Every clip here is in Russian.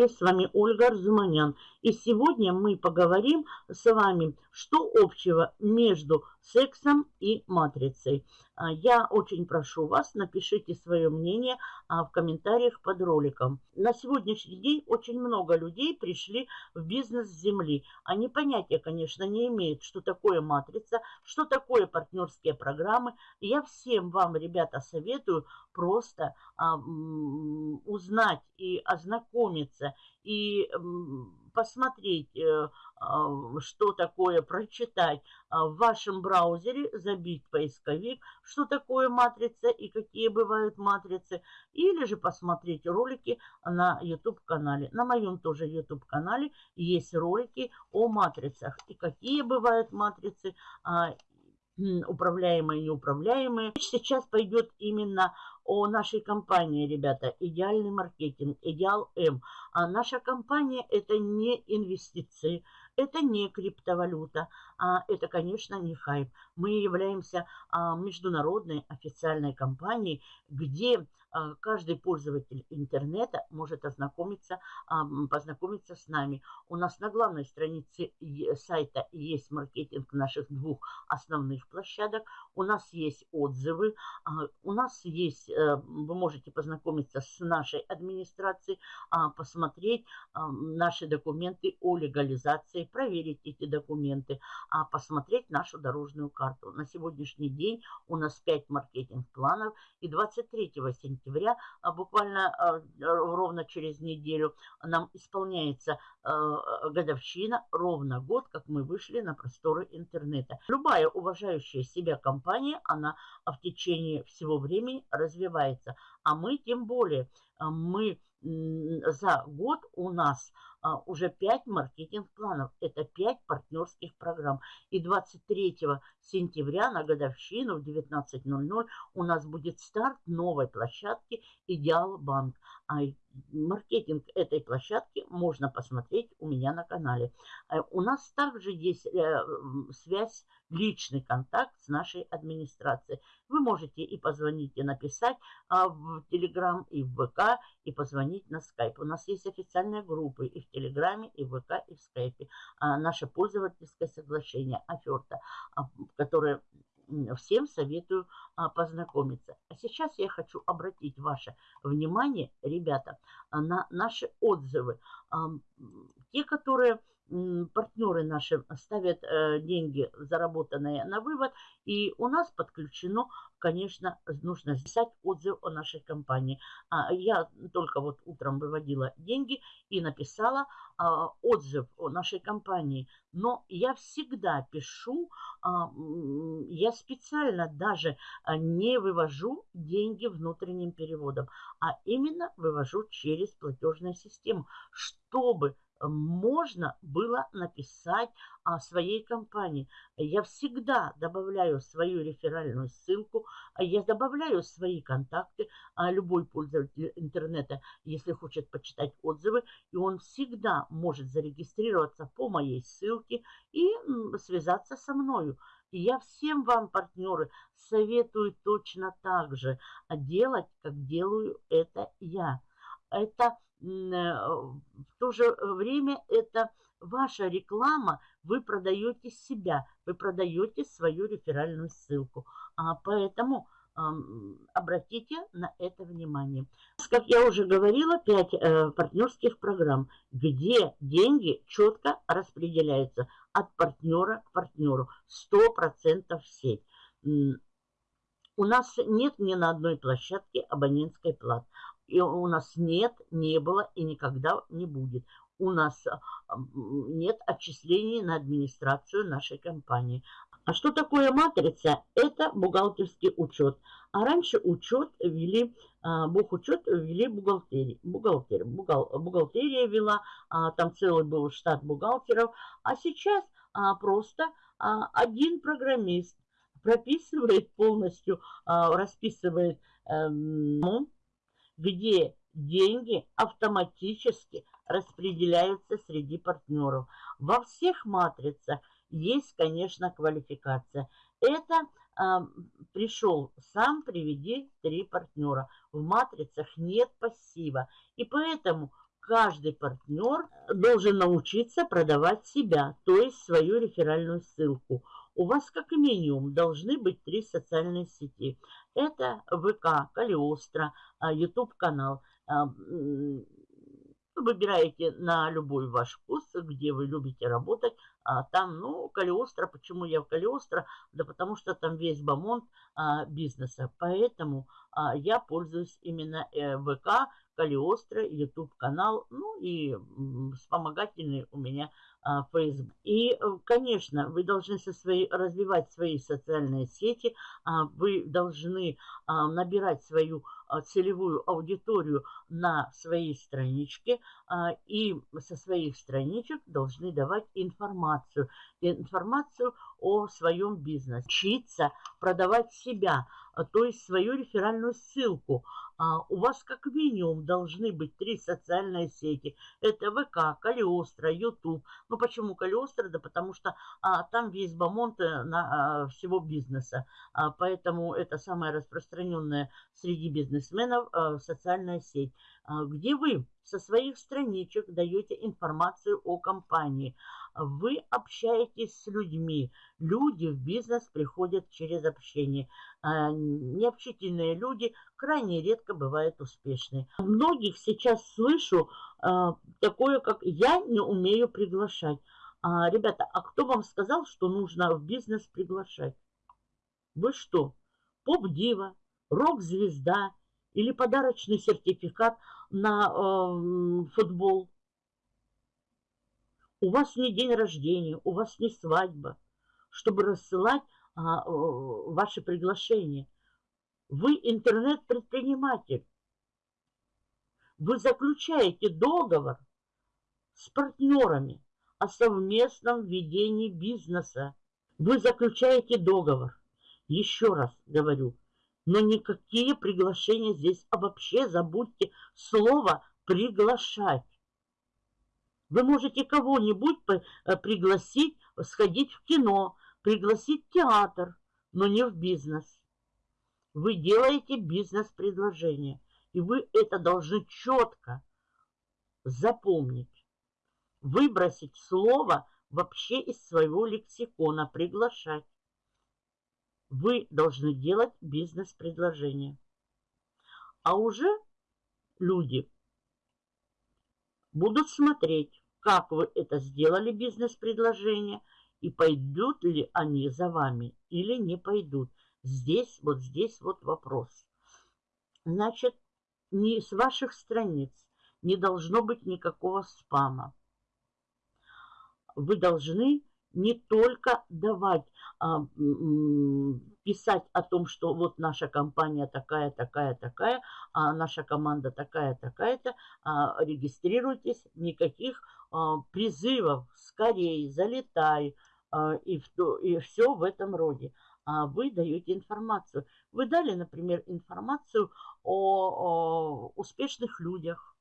С вами Ольга Арзуманян. И сегодня мы поговорим с вами, что общего между сексом и матрицей. А, я очень прошу вас, напишите свое мнение а, в комментариях под роликом. На сегодняшний день очень много людей пришли в бизнес Земли. Они понятия, конечно, не имеют, что такое матрица, что такое партнерские программы. Я всем вам, ребята, советую просто а, узнать и ознакомиться, и посмотреть, э, а, что такое, прочитать а, в вашем браузере, забить поисковик, что такое матрица и какие бывают матрицы, или же посмотреть ролики на YouTube-канале. На моем тоже YouTube-канале есть ролики о матрицах и какие бывают матрицы, а, управляемые и неуправляемые. Сейчас пойдет именно о нашей компании, ребята. Идеальный маркетинг, Идеал М. А наша компания это не инвестиции, это не криптовалюта, а это, конечно, не хайп. Мы являемся а, международной официальной компанией, где а, каждый пользователь интернета может ознакомиться, а, познакомиться с нами. У нас на главной странице сайта есть маркетинг наших двух основных площадок. У нас есть отзывы, у нас есть, э, вы можете познакомиться с нашей администрацией, посмотреть наши документы о легализации, проверить эти документы, посмотреть нашу дорожную карту. На сегодняшний день у нас 5 маркетинг-планов и 23 сентября а буквально а, ровно через неделю, нам исполняется а, годовщина, ровно год, как мы вышли на просторы интернета. Любая уважающая себя компания, она в течение всего времени развивается. А мы тем более, мы за год у нас а, уже 5 маркетинг-планов. Это 5 партнерских программ. И 23 сентября на годовщину в 19.00 у нас будет старт новой площадки «Идеал Банк». А маркетинг этой площадки можно посмотреть у меня на канале. Э, у нас также есть э, связь, личный контакт с нашей администрацией. Вы можете и позвонить, и написать а, в Телеграм, и в ВК, и позвонить на Скайп. У нас есть официальные группы и в Телеграме, и в ВК, и в Скайпе. Наше пользовательское соглашение, оферта, а, которое всем советую а, познакомиться. А сейчас я хочу обратить ваше внимание, ребята, на наши отзывы. А, те, которые партнеры наши ставят э, деньги, заработанные на вывод, и у нас подключено, конечно, нужно писать отзыв о нашей компании. А, я только вот утром выводила деньги и написала а, отзыв о нашей компании. Но я всегда пишу, а, я специально даже не вывожу деньги внутренним переводом, а именно вывожу через платежную систему, чтобы можно было написать о своей компании. Я всегда добавляю свою реферальную ссылку, я добавляю свои контакты, а любой пользователь интернета, если хочет почитать отзывы, и он всегда может зарегистрироваться по моей ссылке и связаться со мною. Я всем вам, партнеры, советую точно так же делать, как делаю это я. Это Э, то же время это ваша реклама, вы продаете себя, вы продаете свою реферальную ссылку. А поэтому обратите на это внимание. Как я уже говорила, 5 э, партнерских программ, где деньги четко распределяются от партнера к партнеру, 100% в сеть. У нас нет ни на одной площадке абонентской платы. И у нас нет, не было и никогда не будет. У нас а, нет отчислений на администрацию нашей компании. А что такое матрица? Это бухгалтерский учет. А раньше учет вели, а, бухучет вели бухгалтерии. Бухгалтер, бухгал, бухгалтерия вела, а, там целый был штат бухгалтеров. А сейчас просто один программист прописывает полностью, расписывает эм, где деньги автоматически распределяются среди партнеров. Во всех матрицах есть, конечно, квалификация. Это а, пришел сам, приведи три партнера. В матрицах нет пассива. И поэтому каждый партнер должен научиться продавать себя, то есть свою реферальную ссылку. У вас как минимум должны быть три социальные сети. Это ВК, Калиостро, YouTube канал. А, выбираете на любой ваш вкус, где вы любите работать. А там, ну, Калиостро, почему я в Калиостро? Да потому что там весь бомонд а, бизнеса. Поэтому а, я пользуюсь именно э, ВК, Калиостро, YouTube канал, ну и вспомогательный у меня а, Facebook. И, э, конечно, вы должны со своей, развивать свои социальные сети, а, вы должны а, набирать свою целевую аудиторию на своей страничке а, и со своих страничек должны давать информацию. Информацию о своем бизнесе. Учиться продавать себя, а, то есть свою реферальную ссылку. У вас как минимум должны быть три социальные сети. Это ВК, Калиостро, YouTube. Ну почему Калиостро? Да потому что а, там весь бомонд э, на, а, всего бизнеса. А, поэтому это самая распространенная среди бизнесменов а, социальная сеть. А, где вы со своих страничек даете информацию о компании. Вы общаетесь с людьми. Люди в бизнес приходят через общение. А, необщительные люди крайне редко бывают успешны. Многих сейчас слышу а, такое, как «я не умею приглашать». Ребята, а кто вам сказал, что нужно в бизнес приглашать? Вы что, поп-дива, рок-звезда или подарочный сертификат – на э, футбол. У вас не день рождения, у вас не свадьба, чтобы рассылать а, э, ваши приглашения. Вы интернет-предприниматель. Вы заключаете договор с партнерами о совместном ведении бизнеса. Вы заключаете договор. Еще раз говорю, но никакие приглашения здесь, а вообще забудьте слово «приглашать». Вы можете кого-нибудь э, пригласить сходить в кино, пригласить в театр, но не в бизнес. Вы делаете бизнес-предложение, и вы это должны четко запомнить. Выбросить слово вообще из своего лексикона «приглашать» вы должны делать бизнес-предложение. А уже люди будут смотреть, как вы это сделали, бизнес-предложение, и пойдут ли они за вами или не пойдут. Здесь, вот здесь вот вопрос. Значит, ни с ваших страниц не должно быть никакого спама. Вы должны не только давать, а, писать о том, что вот наша компания такая, такая, такая, а наша команда такая, такая-то, а, регистрируйтесь, никаких а, призывов, скорее, залетай, а, и, в, и все в этом роде. А вы даете информацию. Вы дали, например, информацию о, о успешных людях,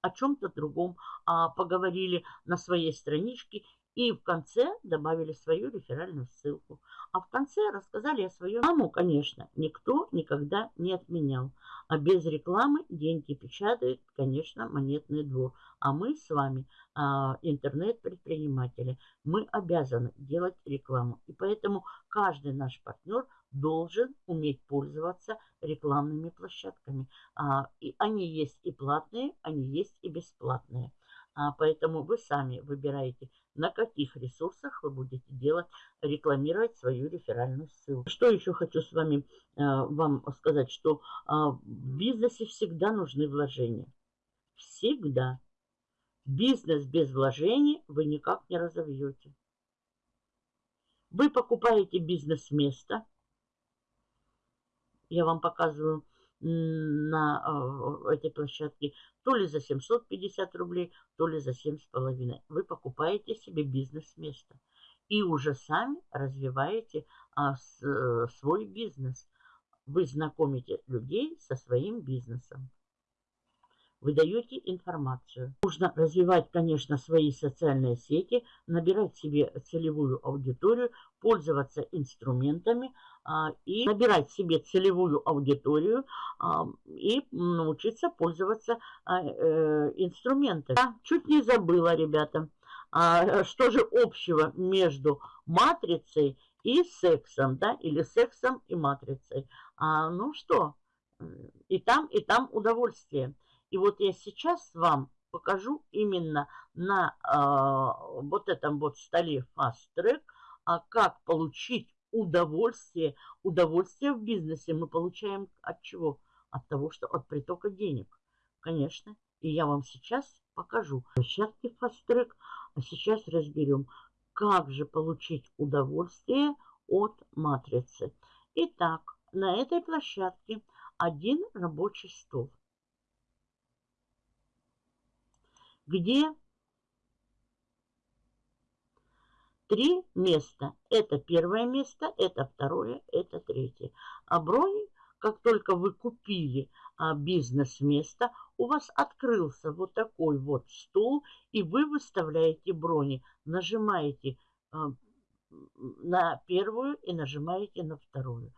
о чем-то другом, а поговорили на своей страничке и в конце добавили свою реферальную ссылку. А в конце рассказали о своем. Рекламу, конечно, никто никогда не отменял. А без рекламы деньги печатает, конечно, монетный двор. А мы с вами, а, интернет-предприниматели, мы обязаны делать рекламу. И поэтому каждый наш партнер должен уметь пользоваться рекламными площадками. А, и они есть и платные, они есть и бесплатные. А, поэтому вы сами выбираете, на каких ресурсах вы будете делать, рекламировать свою реферальную ссылку. Что еще хочу с вами а, вам сказать, что а, в бизнесе всегда нужны вложения. Всегда. Бизнес без вложений вы никак не разовьете. Вы покупаете бизнес-место. Я вам показываю на э, этой площадке то ли за 750 рублей, то ли за 7,5. Вы покупаете себе бизнес-место и уже сами развиваете а, с, а, свой бизнес. Вы знакомите людей со своим бизнесом. Вы даете информацию. Нужно развивать, конечно, свои социальные сети, набирать себе целевую аудиторию, пользоваться инструментами а, и набирать себе целевую аудиторию а, и научиться пользоваться а, э, инструментами. Я чуть не забыла, ребята, а, что же общего между матрицей и сексом, да, или сексом и матрицей. А, ну что, и там, и там удовольствие. И вот я сейчас вам покажу именно на э, вот этом вот столе Fast Track, а как получить удовольствие. Удовольствие в бизнесе мы получаем от чего? От того, что от притока денег. Конечно. И я вам сейчас покажу площадки Fast Track. А сейчас разберем, как же получить удовольствие от матрицы. Итак, на этой площадке один рабочий стол. Где три места. Это первое место, это второе, это третье. А брони, как только вы купили а, бизнес-место, у вас открылся вот такой вот стул, и вы выставляете брони. Нажимаете а, на первую и нажимаете на вторую.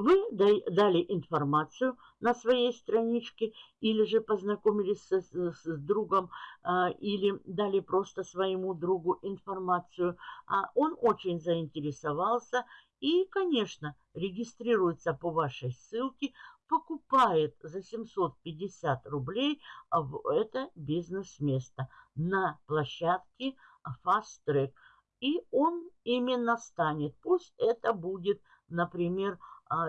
Вы дали информацию на своей страничке или же познакомились с, с, с другом а, или дали просто своему другу информацию. А он очень заинтересовался и, конечно, регистрируется по вашей ссылке, покупает за 750 рублей в это бизнес-место на площадке Fast Track. И он именно станет, пусть это будет, например,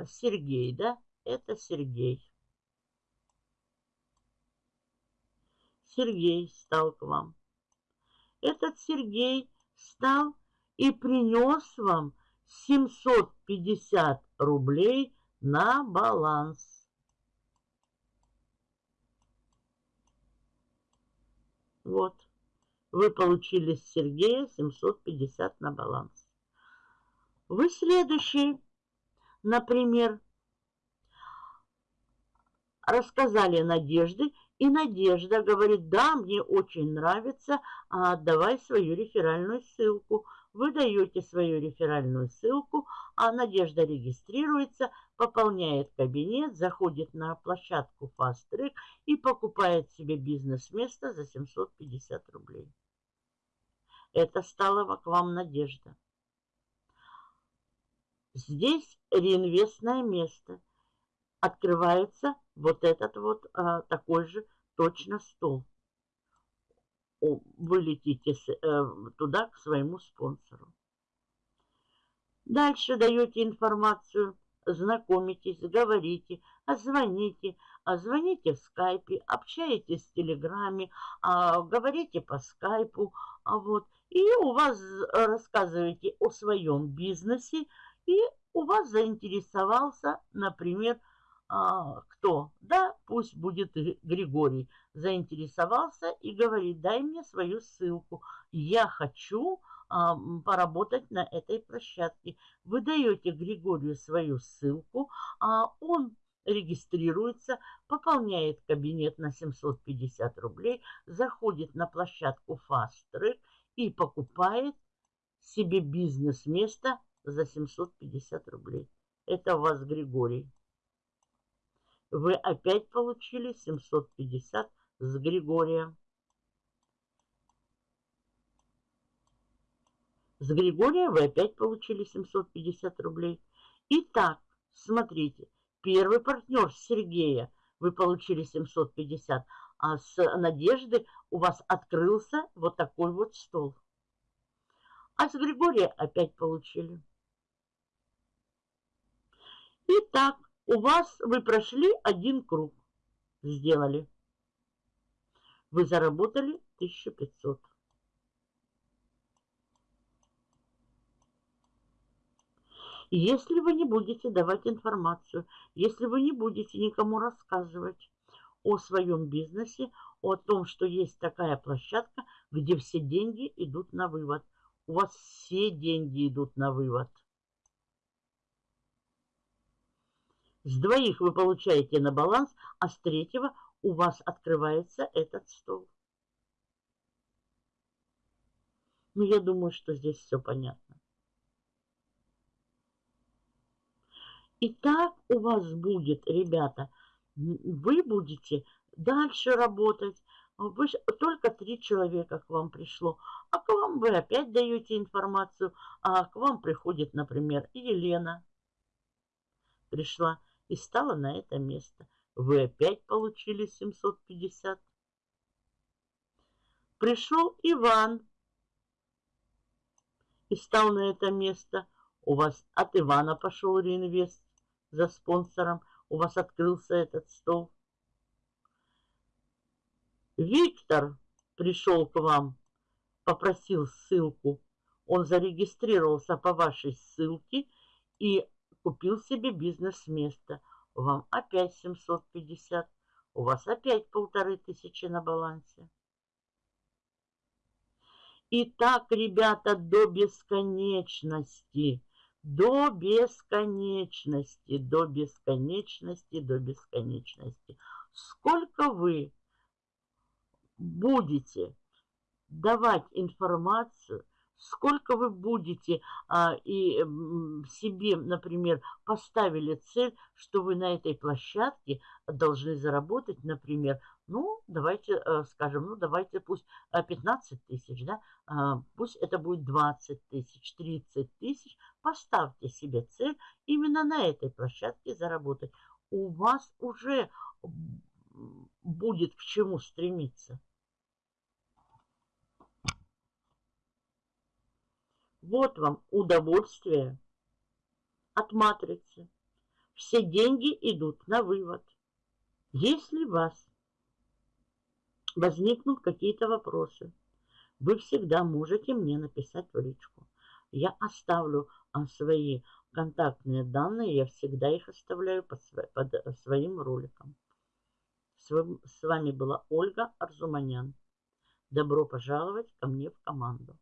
Сергей, да? Это Сергей. Сергей стал к вам. Этот Сергей стал и принес вам 750 рублей на баланс. Вот. Вы получили с Сергея 750 на баланс. Вы следующий например, рассказали Надежды, и Надежда говорит, да, мне очень нравится, а давай свою реферальную ссылку. Вы даете свою реферальную ссылку, а Надежда регистрируется, пополняет кабинет, заходит на площадку Fast Track и покупает себе бизнес-место за 750 рублей. Это стало к вам Надежда. Здесь реинвестное место. Открывается вот этот вот а, такой же точно стол. Вы летите с, а, туда к своему спонсору. Дальше даете информацию, знакомитесь, говорите, звоните, звоните в скайпе, общаетесь в телеграме, а, говорите по скайпу, а вот, и у вас рассказываете о своем бизнесе, и у вас заинтересовался, например, а, кто? Да, пусть будет Григорий. Заинтересовался и говорит, дай мне свою ссылку. Я хочу а, поработать на этой площадке. Вы даете Григорию свою ссылку, а он регистрируется, пополняет кабинет на 750 рублей, заходит на площадку Fast Track и покупает себе бизнес-место за 750 рублей. Это у вас Григорий. Вы опять получили 750 с Григория. С Григория вы опять получили 750 рублей. Итак, смотрите, первый партнер Сергея вы получили 750, а с Надежды у вас открылся вот такой вот стол. А с Григория опять получили. Итак, у вас вы прошли один круг. Сделали. Вы заработали 1500. Если вы не будете давать информацию, если вы не будете никому рассказывать о своем бизнесе, о том, что есть такая площадка, где все деньги идут на вывод. У вас все деньги идут на вывод. С двоих вы получаете на баланс, а с третьего у вас открывается этот стол. Ну, я думаю, что здесь все понятно. И так у вас будет, ребята, вы будете дальше работать. Вы, только три человека к вам пришло, а к вам вы опять даете информацию, а к вам приходит, например, Елена пришла и стала на это место. Вы опять получили 750. Пришел Иван и стал на это место. У вас от Ивана пошел реинвест за спонсором. У вас открылся этот стол. Виктор пришел к вам, попросил ссылку. Он зарегистрировался по вашей ссылке и купил себе бизнес-место. Вам опять 750. У вас опять полторы тысячи на балансе. И так, ребята, до бесконечности. До бесконечности, до бесконечности, до бесконечности. Сколько вы будете давать информацию, сколько вы будете а, и себе, например, поставили цель, что вы на этой площадке должны заработать, например, ну, давайте а, скажем, ну, давайте пусть 15 а, тысяч, да, а, пусть это будет 20 тысяч, 30 тысяч, поставьте себе цель именно на этой площадке заработать. У вас уже будет к чему стремиться. Вот вам удовольствие от матрицы. Все деньги идут на вывод. Если у вас возникнут какие-то вопросы, вы всегда можете мне написать в личку. Я оставлю а, свои контактные данные, я всегда их оставляю под, под своим роликом. С вами была Ольга Арзуманян. Добро пожаловать ко мне в команду.